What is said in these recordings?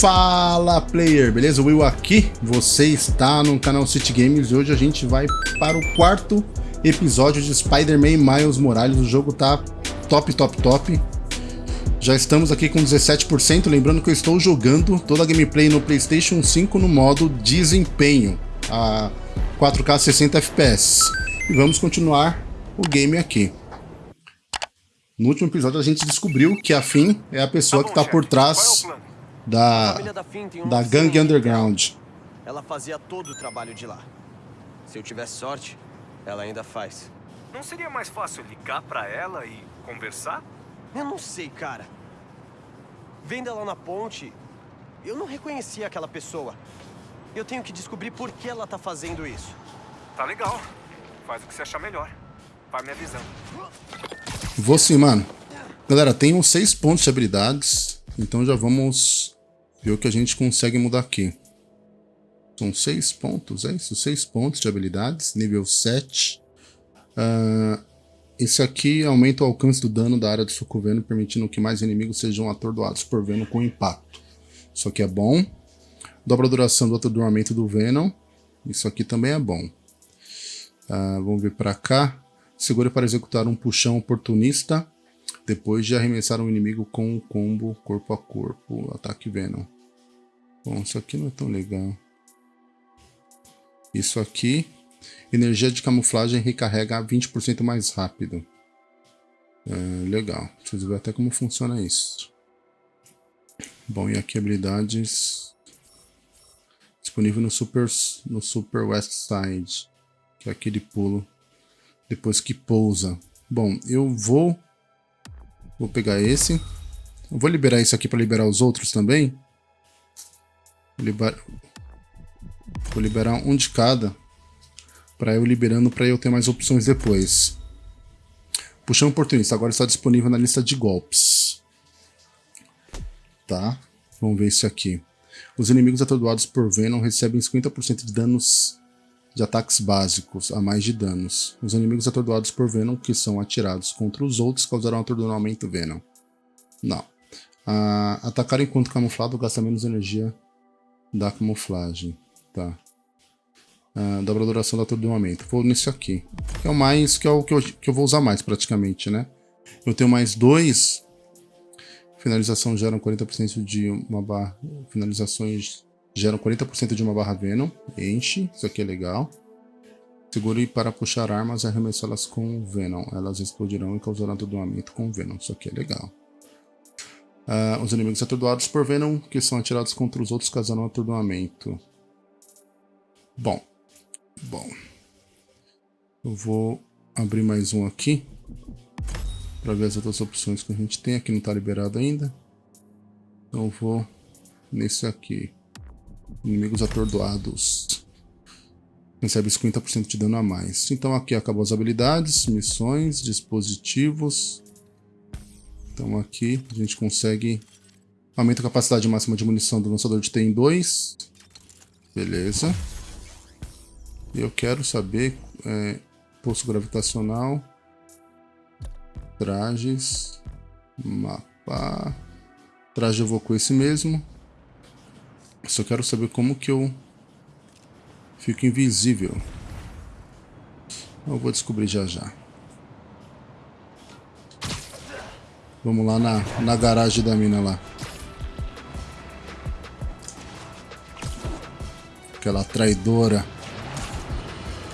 Fala player, beleza? Will aqui, você está no canal City Games e hoje a gente vai para o quarto episódio de Spider-Man Miles Morales. O jogo tá top, top, top. Já estamos aqui com 17%, lembrando que eu estou jogando toda a gameplay no Playstation 5 no modo desempenho, a 4K 60 FPS. E vamos continuar o game aqui. No último episódio a gente descobriu que a Finn é a pessoa tá que está por trás da, da, da gangue underground. Ela fazia todo o trabalho de lá. Se eu tivesse sorte, ela ainda faz. Não seria mais fácil ligar pra ela e conversar? Eu não sei, cara. Vendo ela na ponte, eu não reconheci aquela pessoa. Eu tenho que descobrir por que ela tá fazendo isso. Tá legal. Faz o que você achar melhor. Vai me avisando. Vou sim, mano. Galera, tem uns 6 pontos de habilidades. Então já vamos ver o que a gente consegue mudar aqui. São 6 pontos, é isso? 6 pontos de habilidades, nível 7. Uh, esse aqui aumenta o alcance do dano da área do soco Venom, permitindo que mais inimigos sejam atordoados por Venom com impacto. Isso aqui é bom. Dobra a duração do atordoamento do Venom. Isso aqui também é bom. Uh, vamos ver para cá. Segure para executar um puxão oportunista depois de arremessar um inimigo com um combo corpo a corpo, ataque Venom. Bom, isso aqui não é tão legal. Isso aqui, energia de camuflagem recarrega 20% mais rápido. É, legal, vocês ver até como funciona isso. Bom, e aqui habilidades disponível no Super, no Super West Side, que é aquele pulo depois que pousa. Bom, eu vou Vou pegar esse. Eu vou liberar isso aqui para liberar os outros também. Liber... Vou liberar um de cada. Para eu liberando, para eu ter mais opções depois. Puxão oportunista. Agora está disponível na lista de golpes. Tá? Vamos ver isso aqui. Os inimigos atordoados por Venom recebem 50% de danos de ataques básicos a mais de danos. Os inimigos atordoados por Venom que são atirados contra os outros causarão atordoamento Venom. Não. Ah, atacar enquanto camuflado gasta menos energia da camuflagem. Tá. Ah, dobra a duração do atordoamento. Vou nesse aqui. Que é o mais. Que é o que eu, que eu vou usar mais praticamente, né? Eu tenho mais dois. Finalização geram 40% de uma barra. Finalizações geram 40% de uma barra Venom, enche, isso aqui é legal. Segure para puxar armas e arremessá-las com Venom. Elas explodirão e causarão atordoamento com Venom. Isso aqui é legal. Uh, os inimigos atordoados por Venom, que são atirados contra os outros, causarão atordoamento. Bom. Bom. Eu vou abrir mais um aqui. Para ver as outras opções que a gente tem. Aqui não está liberado ainda. Então eu vou nesse aqui. Inimigos atordoados. Recebe 50% de dano a mais. Então aqui acabou as habilidades, missões, dispositivos. Então aqui a gente consegue... Aumenta a capacidade máxima de munição do lançador de T em 2. Beleza. Eu quero saber... É, poço gravitacional. Trajes. Mapa. Traje eu vou com esse mesmo. Só quero saber como que eu fico invisível. Eu vou descobrir já já. Vamos lá na, na garagem da mina lá. Aquela traidora.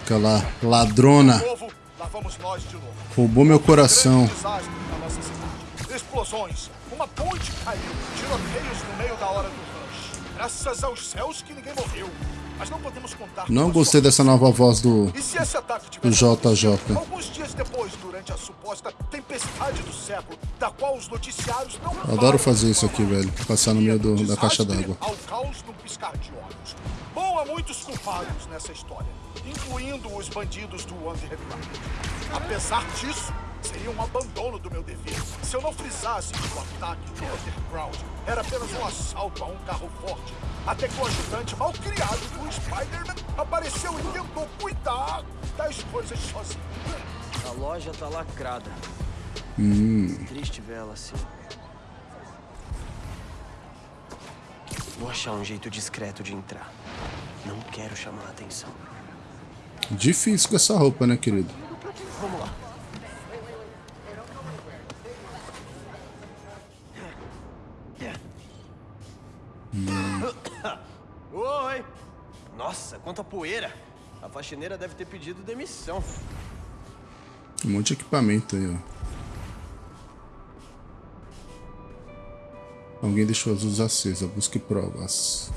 Aquela ladrona. Roubou meu coração. Explosões. Uma ponte caiu. Tiroteios no meio da hora do Graças aos céus que ninguém morreu. Mas não podemos contar Não gostei dessa nova voz do, do JJ. Alguns dias depois, durante a suposta tempestade do século, da qual os noticiários não Adoro fazer isso aqui, velho. Passar no meio do, da caixa d'água. Ao caos num piscar de olhos. Bom, há muitos culpados nessa história, incluindo os bandidos do Underground. Apesar disso, Seria um abandono do meu dever se eu não frisasse que o ataque do Underground era apenas um assalto a um carro forte, até que o ajudante mal criado do Spider-Man apareceu e tentou cuidar das coisas sozinho. A loja tá lacrada. Hum. Triste ver ela assim. Vou achar um jeito discreto de entrar. Não quero chamar a atenção. Difícil com essa roupa, né, querido? Vamos lá. Quanta poeira! A faxineira deve ter pedido demissão. Um monte de equipamento aí, ó. Alguém deixou as luzes acesas. Busque provas.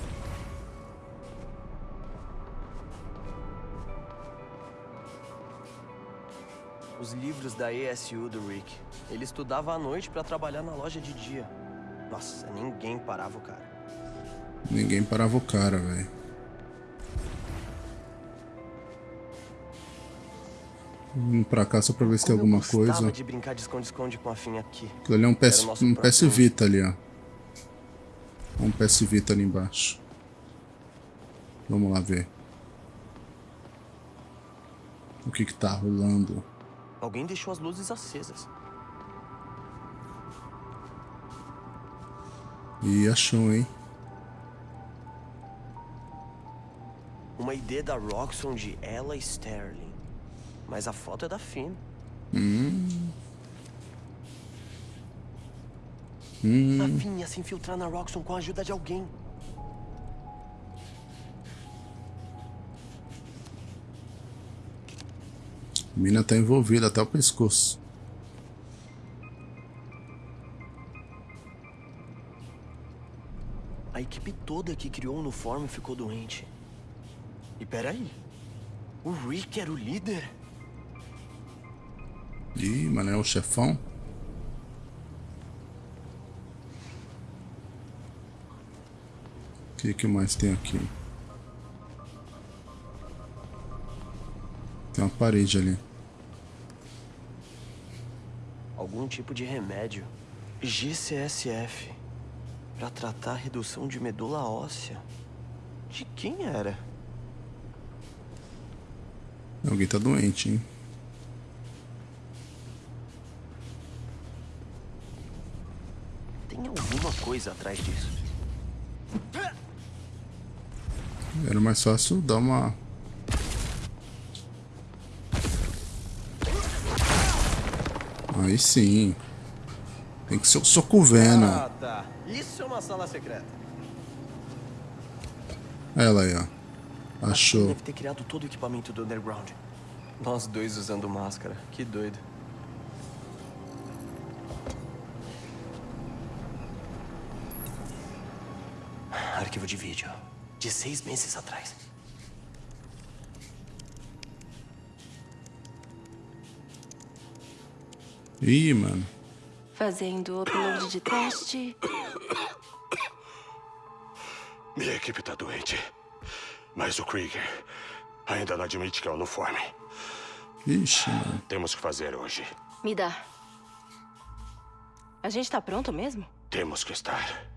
Os livros da ESU do Rick. Ele estudava à noite pra trabalhar na loja de dia. Nossa, ninguém parava o cara. Ninguém parava o cara, velho. Vim pra cá só pra ver se tem Como eu alguma coisa. de brincar de esconde-esconde com a Fim aqui. Aquilo ali é um PS, um PS. Vita ali, ó. Um PS Vita ali embaixo. Vamos lá ver. O que que tá rolando? Alguém deixou as luzes acesas. Ih, achou, hein? Uma ID da Roxxon de Ella Sterling. Mas a foto é da Finn. Hum. A Finn ia se infiltrar na Roxxon com a ajuda de alguém. A mina tá envolvida até o pescoço. A equipe toda que criou o uniforme ficou doente. E peraí. O Rick era o líder? Ih, mano, é o chefão? O que, que mais tem aqui? Tem uma parede ali. Algum tipo de remédio. GCSF. Pra tratar a redução de medula óssea. De quem era? Alguém tá doente, hein? Coisa atrás disso. Era mais fácil dar uma. Aí sim. Tem que ser o soco Venom. Ah, tá. Isso é uma sala secreta. Ela aí, ó. Achou. Deve ter criado todo o equipamento do Underground. Nós dois usando máscara. Que doido. Arquivo de vídeo. De seis meses atrás. Ih, mano. Fazendo upload de teste. Minha equipe tá doente. Mas o Krieger ainda não admite que é uniforme. Ixi, mano. Temos que fazer hoje. Me dá. A gente tá pronto mesmo? Temos que estar.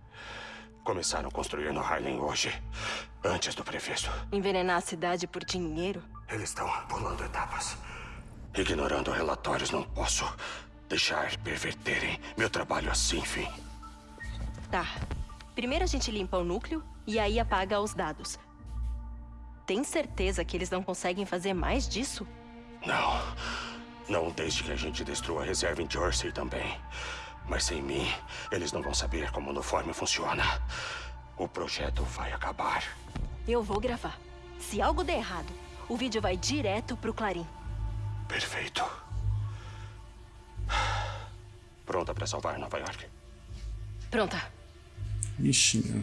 Começaram a construir no Harlem hoje, antes do previsto. Envenenar a cidade por dinheiro? Eles estão pulando etapas. Ignorando relatórios, não posso deixar perverterem meu trabalho assim, fim. Tá. Primeiro a gente limpa o núcleo e aí apaga os dados. Tem certeza que eles não conseguem fazer mais disso? Não. Não desde que a gente destrua a reserva em Jersey também. Mas sem mim, eles não vão saber como o uniforme funciona. O projeto vai acabar. Eu vou gravar. Se algo der errado, o vídeo vai direto pro Clarim. Perfeito. Pronta para salvar Nova York. Pronta. Ixi, meu.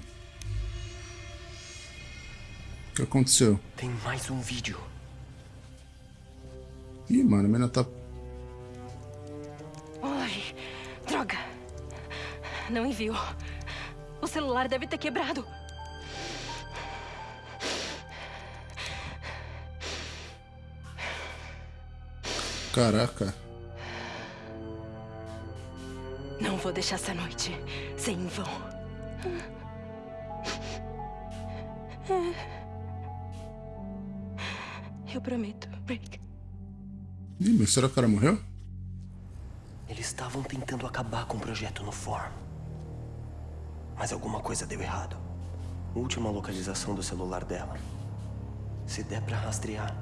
O que aconteceu? Tem mais um vídeo. Ih, mano, a mina tá. Ai, droga. Não enviou. O celular deve ter quebrado. Caraca. Não vou deixar essa noite sem em vão. Eu prometo, Rick. Ih, mas será que o cara morreu? Estavam tentando acabar com o projeto no Form. Mas alguma coisa deu errado. Última localização do celular dela. Se der pra rastrear.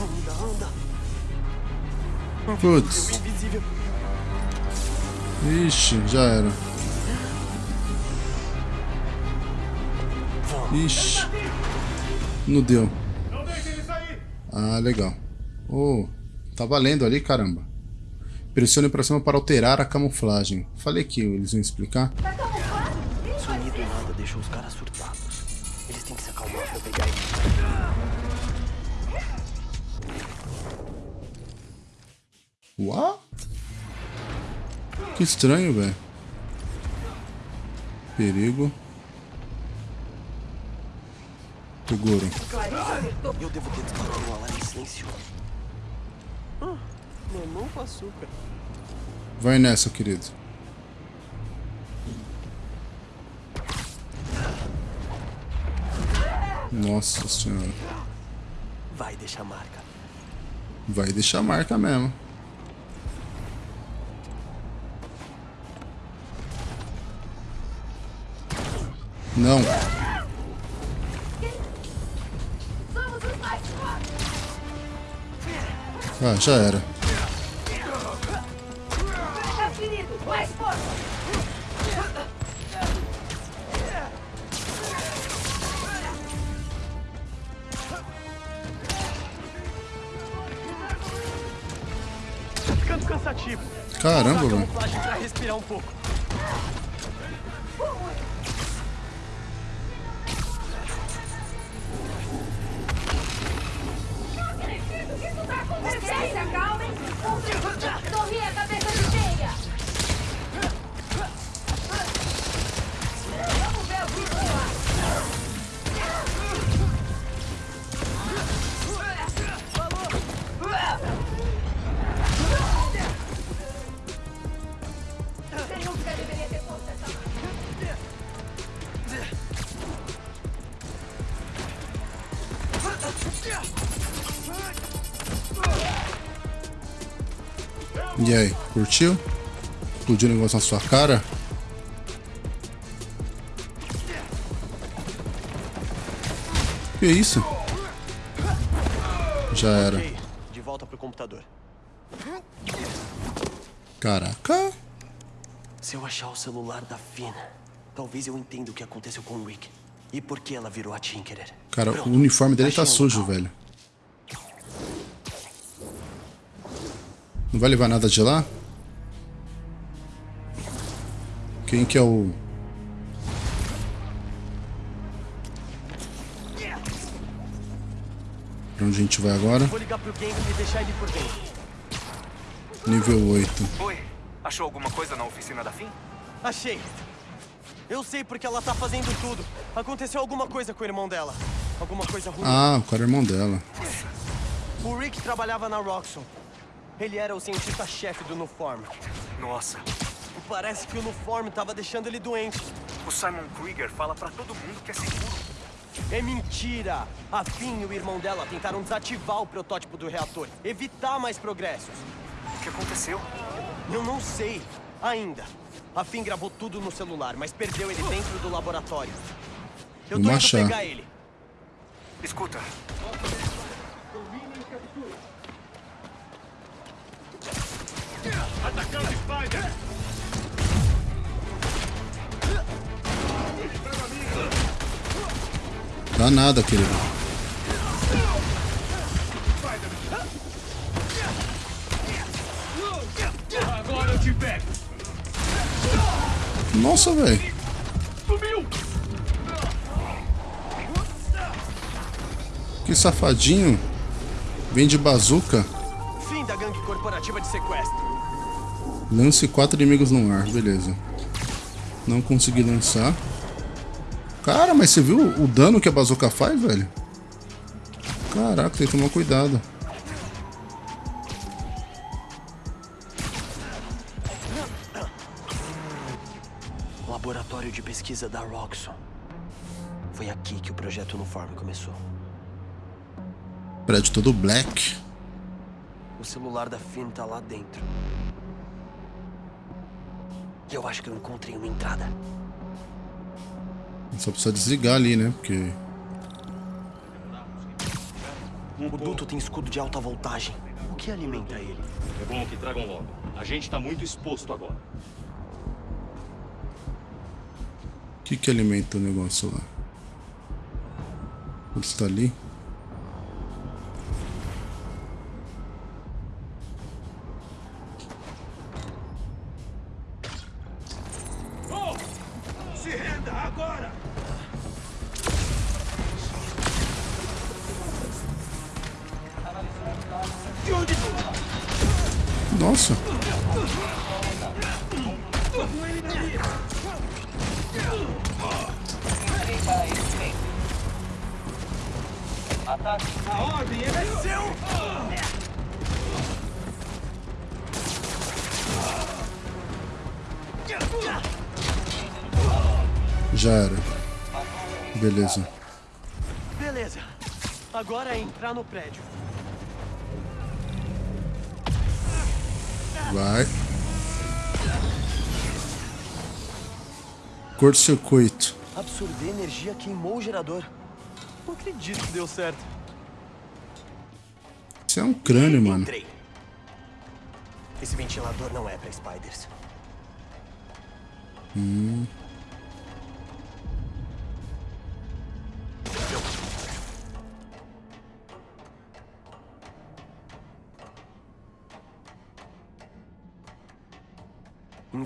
Anda, anda. Putz. Ixi, já era. Ixi. Não deu. Ah, legal. Oh, tá valendo ali, caramba. Pressione pra cima para alterar a camuflagem. Falei que eles iam explicar. Sumir do nada deixou os caras surtados. Eles têm que se acalmar pra pegar ele. What? Que estranho, velho. Perigo. Toguro. Eu devo ter disparado o alarme silencioso. Ah, mamão com açúcar. Vai nessa, querido. Nossa senhora. Vai deixar marca. Vai deixar marca mesmo. Não. Ah, já era. E aí, curtiu? Explodiu o negócio na sua cara? Que isso? Já era. De volta pro computador. Caraca. Se eu achar o celular da Finn, talvez eu entenda o que aconteceu com o Rick. E por que ela virou a Tinkerer. Cara, Pronto, o uniforme dele tá sujo, local. velho. Vai levar nada de lá? Quem que é o... Pra onde a gente vai agora? Vou ligar pro Gang e deixar ele por dentro. Nível 8. Oi, achou alguma coisa na oficina da FIM? Achei. Eu sei porque ela tá fazendo tudo. Aconteceu alguma coisa com o irmão dela. Alguma coisa ruim. Ah, o cara é irmão dela. O Rick trabalhava na Roxxon. Ele era o cientista-chefe do Nuform. Nossa, Parece que o Nuform tava deixando ele doente. o Simon Krieger fala pra todo mundo que é seguro. É mentira! A Finn e o irmão dela tentaram desativar o protótipo do reator, evitar mais progressos. O que aconteceu? Eu não sei, ainda. A Finn gravou tudo no celular, mas perdeu ele dentro do laboratório. Eu tô Vamos indo pegar ele. Escuta, Dá nada, querido. Nossa, velho. Que safadinho. Vem de bazuca. Fim da gangue corporativa de sequestro. Lance quatro inimigos no ar, beleza. Não consegui lançar. Cara, mas você viu o dano que a bazuca faz, velho? Caraca, tem que tomar cuidado. Laboratório de pesquisa da Roxxon. Foi aqui que o projeto Nuform começou. Prédio todo black. O celular da Finn tá lá dentro. Eu acho que eu encontrei uma entrada. Só precisa desligar ali, né? Porque. O duto tem escudo de alta voltagem. O que alimenta ele? É bom que tragam logo. A gente tá muito exposto agora. O que que alimenta o negócio lá? Ele está ali? Nossa! A ordem é seu! Já era. Beleza. Beleza. Agora é entrar no prédio. Vai. Curto-circuito. Absorver energia queimou o gerador. Não acredito que deu certo. Isso é um crânio, mano. Entrei. Esse ventilador não é pra spiders.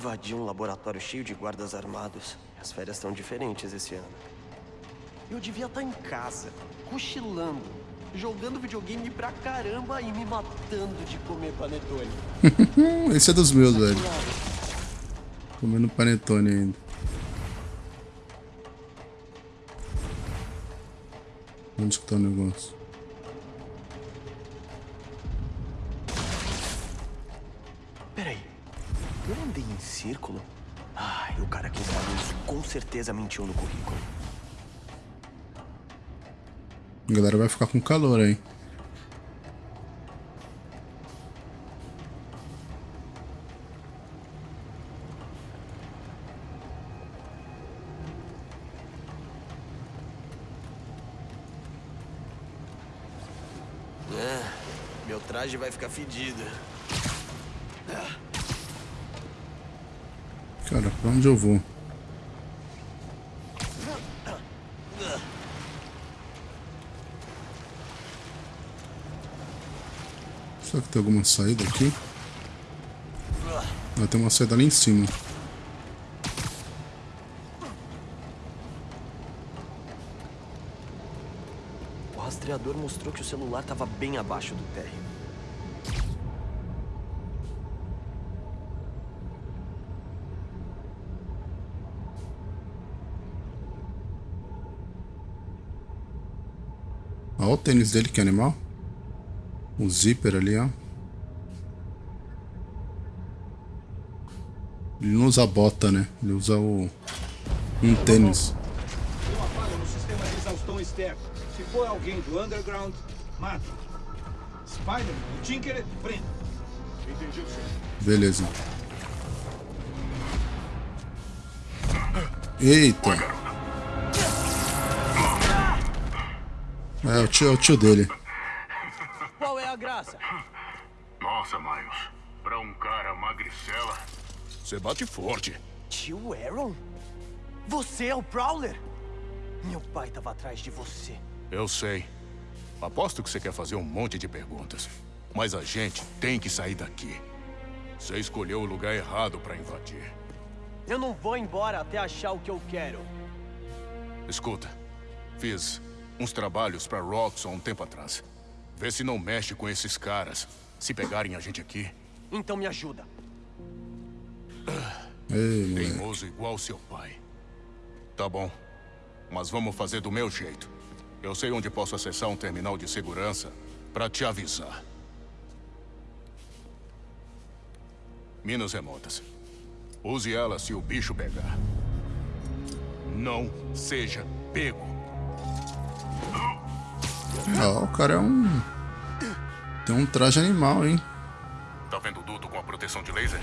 Invadi um laboratório cheio de guardas armados. As férias estão diferentes esse ano. Eu devia estar em casa, cochilando, jogando videogame pra caramba e me matando de comer panetone. Esse é dos meus, velho. Comendo panetone ainda. Onde que tá o negócio? Certeza mentiu no currículo. A galera vai ficar com calor aí. É, meu traje vai ficar fedido. Cara, pra onde eu vou? Será que tem alguma saída aqui? Ah, tem uma saída ali em cima. O rastreador mostrou que o celular estava bem abaixo do térreo. Olha o tênis dele, que animal. O zíper ali, ó. Ele não usa bota, né? Ele usa o... Um tênis. Uma falha no sistema de exaustão externo. Se for alguém do underground, mata. Spider-Man Tinker, prenda. Entendi, senhor. Beleza. Eita. É, o tio, é o tio dele. Nossa, Miles. Pra um cara magricela. Você bate forte. Tio Aaron? Você é o Prowler? Meu pai estava atrás de você. Eu sei. Aposto que você quer fazer um monte de perguntas. Mas a gente tem que sair daqui. Você escolheu o lugar errado pra invadir. Eu não vou embora até achar o que eu quero. Escuta, fiz uns trabalhos pra Roxxon um tempo atrás. Vê se não mexe com esses caras. Se pegarem a gente aqui, Então me ajuda. Ei, teimoso igual seu pai. Tá bom, mas vamos fazer do meu jeito. Eu sei onde posso acessar um terminal de segurança pra te avisar. Minas remotas. Use ela se o bicho pegar. Não seja pego. Ó, o cara é um... Tem um traje animal, hein? Tá vendo o duto com a proteção de laser?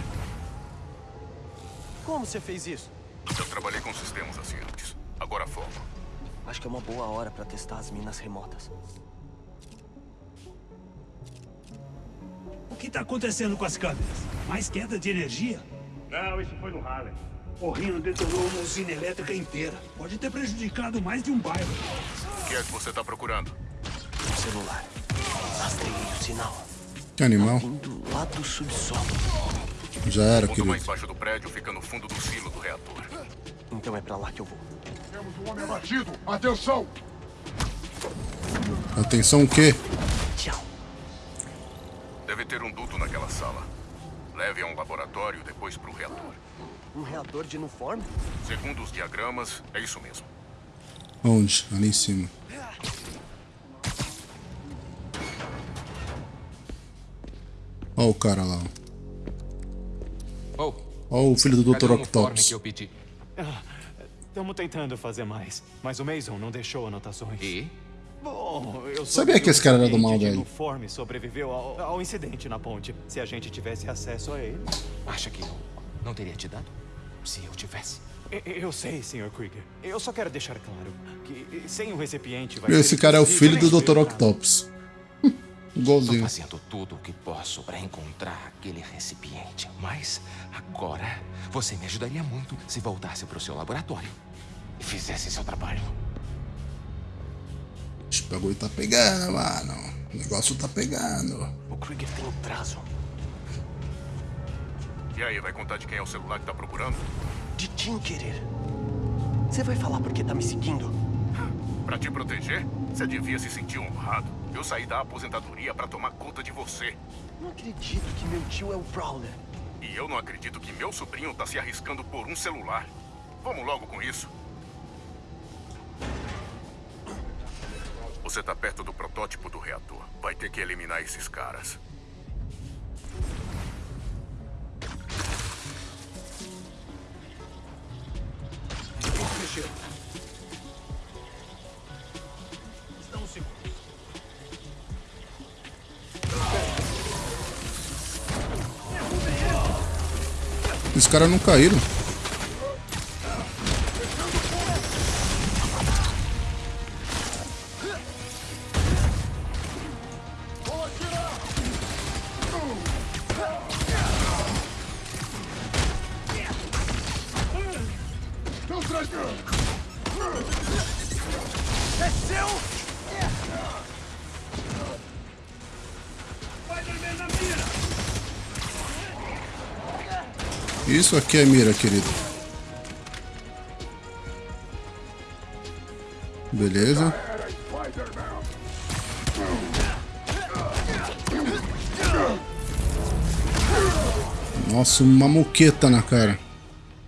Como você fez isso? Eu trabalhei com sistemas assim antes. Agora foco. Acho que é uma boa hora pra testar as minas remotas. O que tá acontecendo com as câmeras? Mais queda de energia? Não, isso foi no Harlem. O Rino detonou uma usina elétrica inteira. Pode ter prejudicado mais de um bairro. O que é que você tá procurando? Celular. Rastreei o sinal. Que animal. Lá do subsolo. Já era, O ponto mais querido. baixo do prédio fica no fundo do silo do reator. Então é pra lá que eu vou. Temos um homem abatido. Atenção! Atenção o quê? Tchau. Deve ter um duto naquela sala. Leve a um laboratório e depois pro reator. Um reator de Nuform? Segundo os diagramas, é isso mesmo. Onde? Ali em cima. Ó o cara lá. ó. Oh, Ó o filho do Dr. o Octopus. que eu pedi? Estamos tentando fazer mais, mas o Mason não deixou anotações. E? Bom, eu Sabia que esse cara era do um mal, de velho. uniforme sobreviveu ao, ao incidente na ponte. Se a gente tivesse acesso a ele... Acha que eu não teria te dado? Se eu tivesse. Eu sei, Sr. Krieger. Eu só quero deixar claro que sem o recipiente vai Esse ser cara é o filho do Dr. Octopus. Igualzinho. fazendo tudo o que posso para encontrar aquele recipiente. Mas agora você me ajudaria muito se voltasse pro seu laboratório e fizesse seu trabalho. Esse bagulho tá pegando, mano. O negócio tá pegando. O Krieger tem um prazo. E aí, vai contar de quem é o celular que tá procurando? De Tinkerer. Você vai falar porque tá me seguindo? Pra te proteger? Você devia se sentir honrado. Eu saí da aposentadoria pra tomar conta de você. Não acredito que meu tio é o Prowler. E eu não acredito que meu sobrinho tá se arriscando por um celular. Vamos logo com isso. Você tá perto do protótipo do reator. Vai ter que eliminar esses caras. Caras não caíram. Isso aqui é mira, querido. Beleza. Nossa, uma moqueta na cara.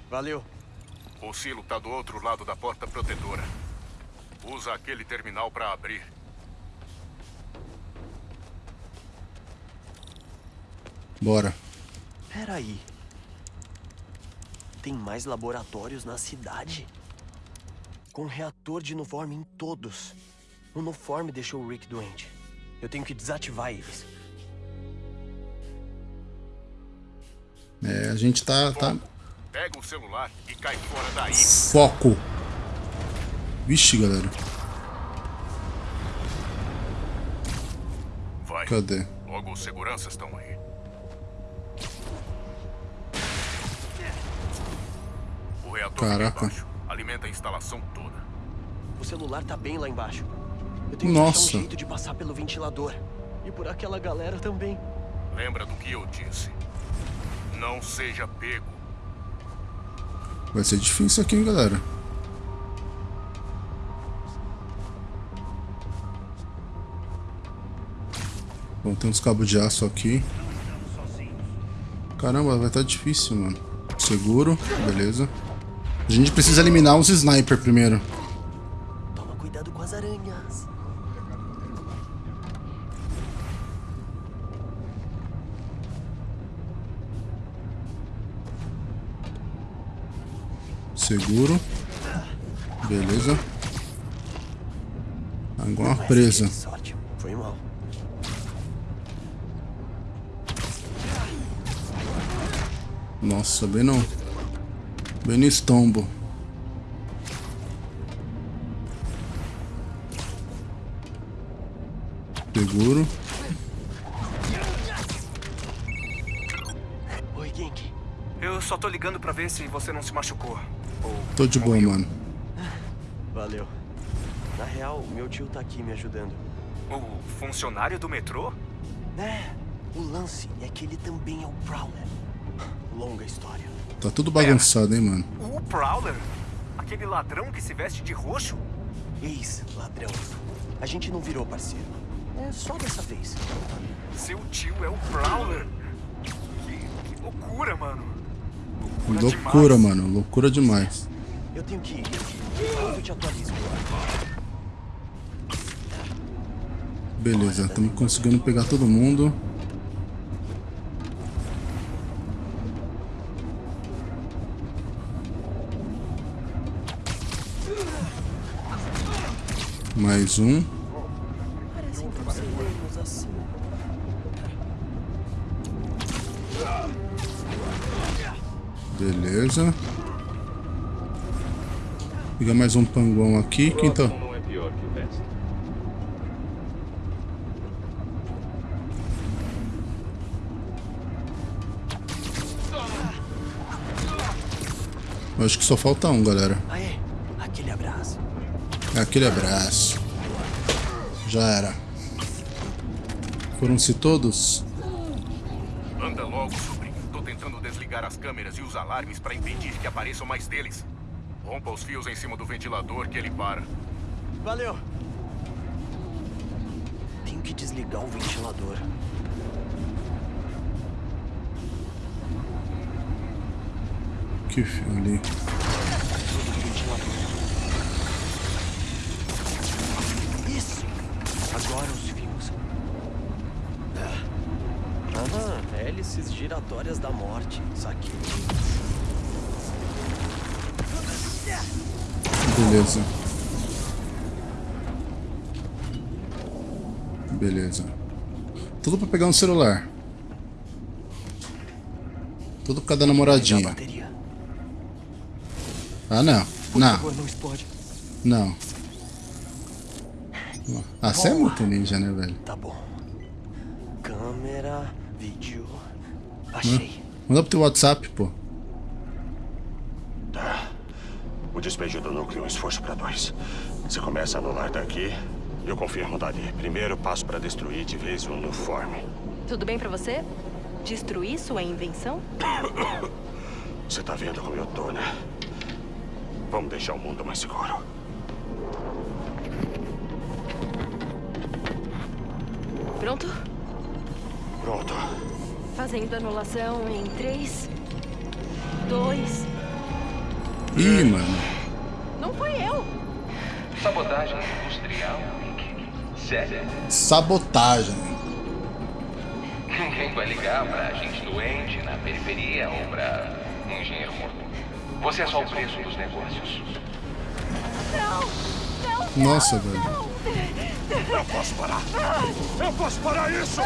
Valeu. O silo tá do outro lado da porta protetora. Usa aquele terminal pra abrir. Bora. Peraí. Tem mais laboratórios na cidade? Com reator de Nuform em todos. O Nuform deixou o Rick doente. Eu tenho que desativar eles. É, a gente tá, tá... Pega o celular e cai fora daí. Foco. Vixe, galera. Vai. Cadê? Logo os seguranças estão aí. Reator Caraca. Alimenta a instalação toda. O celular tá bem lá embaixo. Eu tenho que Nossa. achar um jeito de passar pelo ventilador. E por aquela galera também. Lembra do que eu disse. Não seja pego. Vai ser difícil aqui, hein, galera. Bom, tem uns cabos de aço aqui. Caramba, vai estar difícil, mano. Seguro, beleza. A gente precisa eliminar uns sniper primeiro. Toma cuidado com as aranhas. Seguro. Beleza. Agora presa. Sorte. Foi mal. Nossa, bem não. Estombo. Seguro. Oi, Genki. Eu só tô ligando pra ver se você não se machucou. Ou Tô de boa, mano. Valeu. Na real, meu tio tá aqui me ajudando. o funcionário do metrô? É, o lance é que ele também é o Prowler. Longa história. Tá tudo bagunçado, hein, mano. O Prowler? Aquele ladrão que se veste de roxo? Ex-ladrão. A gente não virou parceiro. É só dessa vez. Seu tio é o Prowler? Que, que loucura, mano. Loucura, mano. Loucura demais. Eu tenho que ir. Eu te atualizo. Beleza, estamos conseguindo pegar todo mundo. Mais um. Assim. Beleza. Pegar mais um panguão aqui. Quem tá? não é pior que o resto. Eu acho que só falta um, galera. Aê, aquele abraço. Aquele abraço. Já era. Foram-se todos? Anda logo, sobrinho. Tô tentando desligar as câmeras e os alarmes para impedir que apareçam mais deles. Rompa os fios em cima do ventilador que ele para. Valeu. Tenho que desligar o ventilador. Que fio ali. Isso! Agora os fios. Aham, hélices giratórias da morte. Saquei. Beleza. Beleza. Tudo pra pegar um celular. Tudo por causa da namoradinha. Ah, não. Não. Não. Ah, você é muito ninja, né, velho? Tá bom. Câmera, vídeo. Achei. Manda pro teu WhatsApp, pô. Tá. O despejo do núcleo é um esforço para dois. Você começa a anular daqui, eu confirmo dali. Primeiro passo para destruir de vez o uniforme. Tudo bem pra você? Destruir sua invenção? Você tá vendo como eu tô, né? Vamos deixar o mundo mais seguro. Pronto? Pronto. Fazendo anulação em 3, 2. Ih, mano. Não foi eu! Sabotagem industrial. Sério? Sabotagem. Ninguém vai ligar pra gente doente na periferia ou pra um engenheiro morto. Você é só o preço dos negócios. Nossa, velho. Eu posso parar! Eu posso parar isso!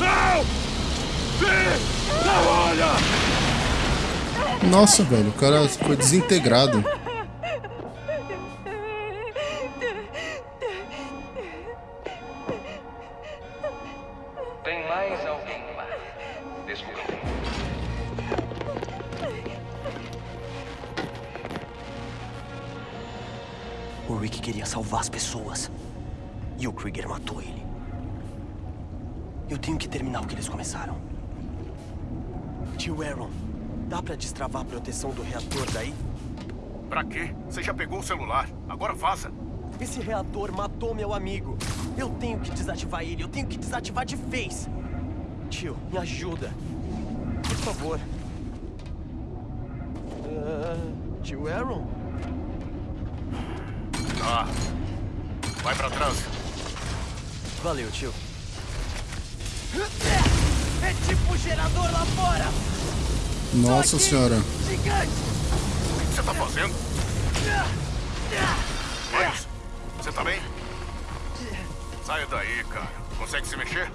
Não! Vem! Não olha! Nossa, velho. O cara foi desintegrado. Queria salvar as pessoas. E o Krieger matou ele. Eu tenho que terminar o que eles começaram. Tio Aaron, dá pra destravar a proteção do reator daí? Pra quê? Você já pegou o celular. Agora vaza. Esse reator matou meu amigo. Eu tenho que desativar ele. Eu tenho que desativar de vez. Tio, me ajuda. Por favor. Ah, tio Aaron? Vai pra trás. Valeu, tio. É tipo um gerador lá fora! Nossa senhora. Gigante! O que você tá fazendo? Miles, você tá bem? Saia daí, cara. Consegue se mexer?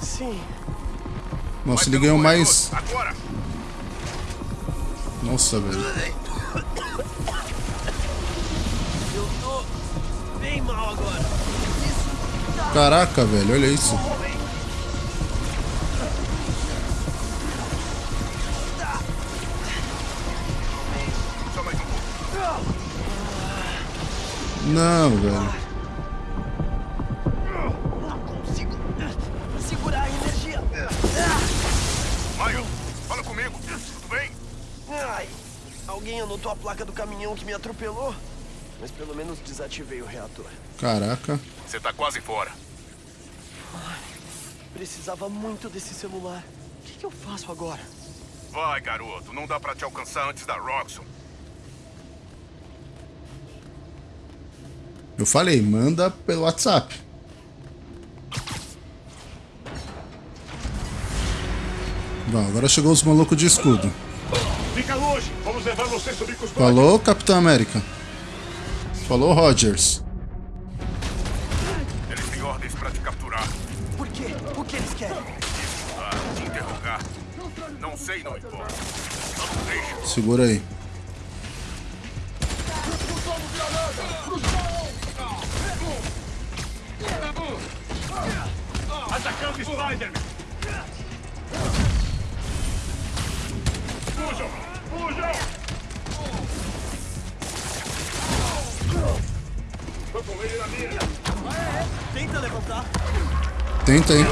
Sim. Nossa, ele ganhou mais. Agora! Nossa, velho. Caraca, velho, olha isso. Só mais um pouco. Não, velho. Não consigo segurar a energia. Maio, fala comigo. Tudo bem? Ai, alguém anotou a placa do caminhão que me atropelou? Mas pelo menos desativei o reator. Caraca. Você tá quase fora. Precisava muito desse celular. O que, que eu faço agora? Vai, garoto. Não dá pra te alcançar antes da Roxxon. Eu falei, manda pelo WhatsApp. Bom, agora chegou os malucos de escudo. Fica longe! Vamos levar você subir com os Falou, Capitão América. Falou, Rogers. Eles têm ordens pra te capturar. Por quê? O que eles querem? Te interrogar. Não sei, não importa. Não deixa. Segura aí. Atacando Spider-Man! Tenta aí.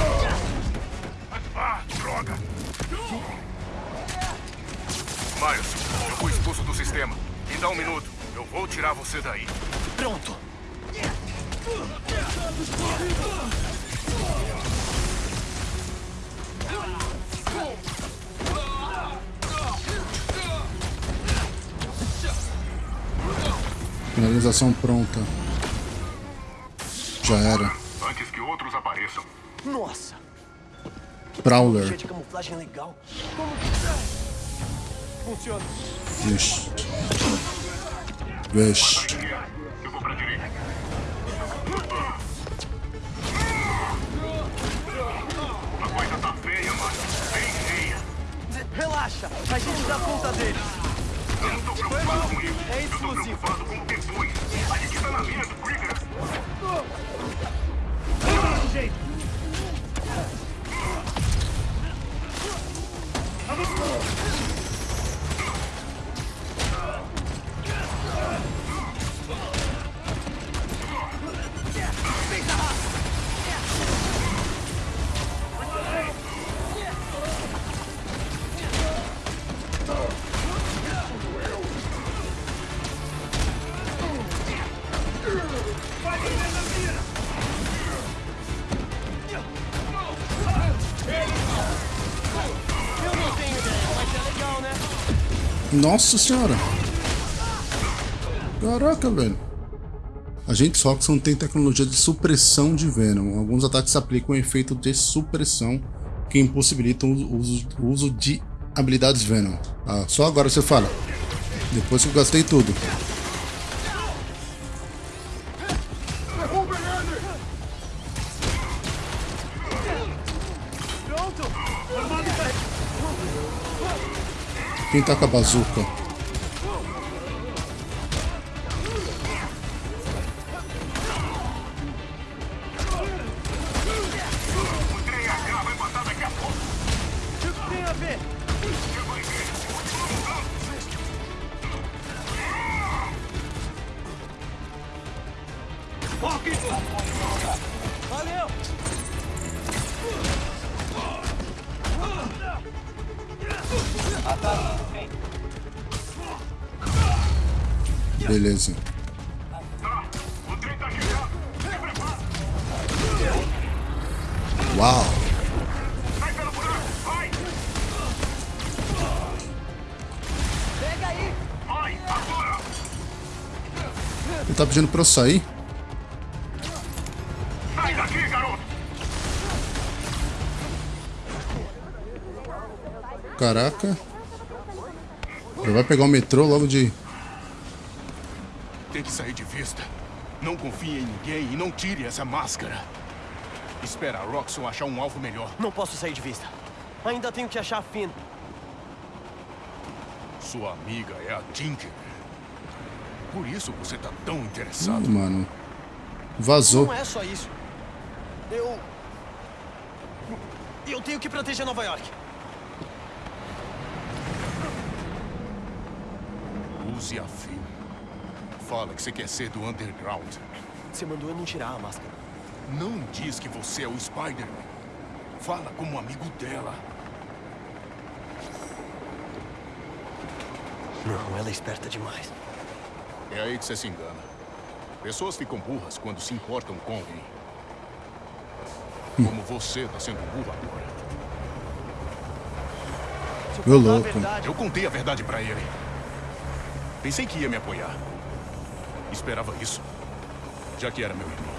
Ah, droga! Miles, eu fui expulso do sistema. Me dá um minuto. Eu vou tirar você daí. Pronto. Finalização pronta. Já era. Antes que outros apareçam. Nossa. Prowler. De camuflagem legal. Como funciona? Vixe. Vixe. Eu vou pra direita. A coisa tá feia, mano. Bem feia. Relaxa, a gente dá conta deles. Eu não tô preocupado com isso. É Eu tô exclusivo. preocupado com o depois. A gente tá na mira do Krieger. Eu Nossa senhora. Caraca, velho. Agentes Roxxon tem tecnologia de supressão de Venom. Alguns ataques aplicam um efeito de supressão que impossibilitam o uso, uso de habilidades Venom. Ah, só agora você fala. Depois que eu gastei tudo. Quem tá com a bazuca? Pedindo pra eu sair? Sai daqui, garoto. Caraca. Já vai pegar o metrô logo de. Tem que sair de vista. Não confie em ninguém e não tire essa máscara. Espera a Roxxon achar um alvo melhor. Não posso sair de vista. Ainda tenho que achar a Finn. Sua amiga é a Tinker. Por isso você tá tão interessado. Ih, mano. Vazou. Não é só isso. Eu. Eu tenho que proteger Nova York. Use a Finn. Fala que você quer ser do Underground. Você mandou eu não tirar a máscara. Não diz que você é o Spider-Man. Fala como amigo dela. Não, ela é esperta demais. É aí que você se engana. Pessoas ficam burras quando se importam com alguém. Como você tá sendo burro agora. Meu louco. Eu contei a verdade pra ele. Pensei que ia me apoiar. Esperava isso. Já que era meu irmão.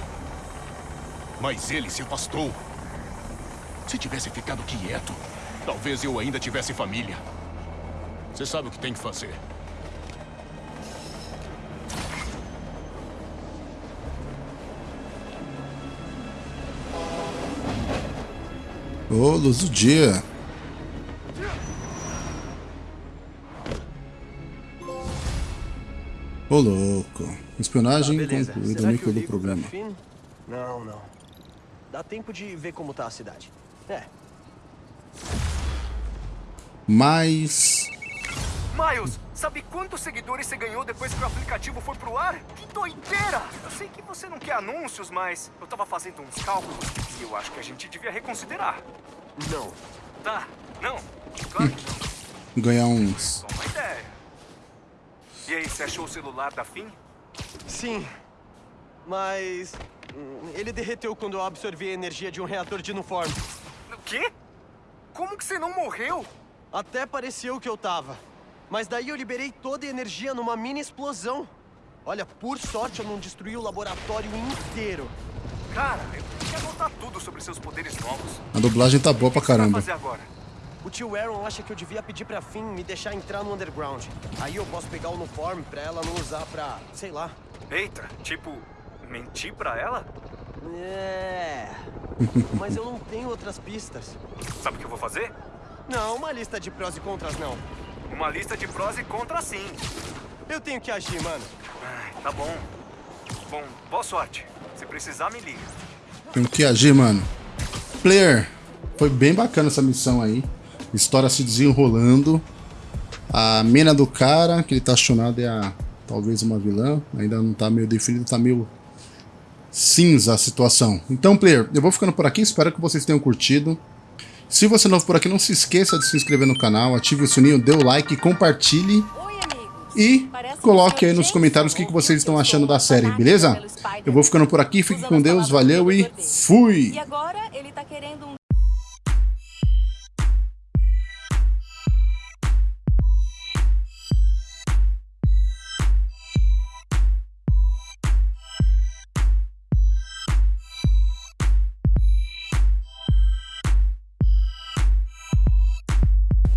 Mas ele se afastou. Se tivesse ficado quieto, talvez eu ainda tivesse família. Você sabe o que tem que fazer. Ô, luz do dia. Ô, louco. Espionagem Tá, beleza. concluída, eu do problema. Não, não. Dá tempo de ver como tá a cidade. É. Mas... Miles, sabe quantos seguidores você ganhou depois que o aplicativo foi pro ar? Que doideira! Eu sei que você não quer anúncios, mas eu tava fazendo uns cálculos e eu acho que a gente devia reconsiderar. Não. Tá, não. Claro que não. Ganhar uns... Só uma ideia. E aí, você achou o celular da Finn? Sim. Mas. Ele derreteu quando eu absorvi a energia de um reator de Nuform. O quê? Como que você não morreu? Até pareceu que eu tava. Mas daí eu liberei toda a energia numa mini explosão. Olha, por sorte eu não destruí o laboratório inteiro. Cara, eu tenho que anotar tudo sobre seus poderes novos. A dublagem tá boa pra O que você vai caramba. fazer agora? O tio Aaron acha que eu devia pedir pra Finn me deixar entrar no underground. Aí eu posso pegar o uniforme pra ela não usar pra, sei lá. Eita, tipo, mentir pra ela? É. Mas eu não tenho outras pistas. Sabe o que eu vou fazer? Não, uma lista de prós e contras não. Uma lista de prós e contras sim. Eu tenho que agir, mano. Ai, tá bom. Bom, boa sorte. Se precisar, me liga. Tem que agir, mano. Player, foi bem bacana essa missão aí. História se desenrolando. A mina do cara, que ele tá acionado, é a talvez uma vilã. Ainda não tá meio definido, tá meio cinza a situação. Então, player, eu vou ficando por aqui. Espero que vocês tenham curtido. Se você é novo por aqui, não se esqueça de se inscrever no canal, ative o sininho, dê o like, compartilhe. E coloque aí nos comentários o que que vocês estão achando da série, beleza? Eu vou ficando por aqui, fique com Deus, valeu e fui!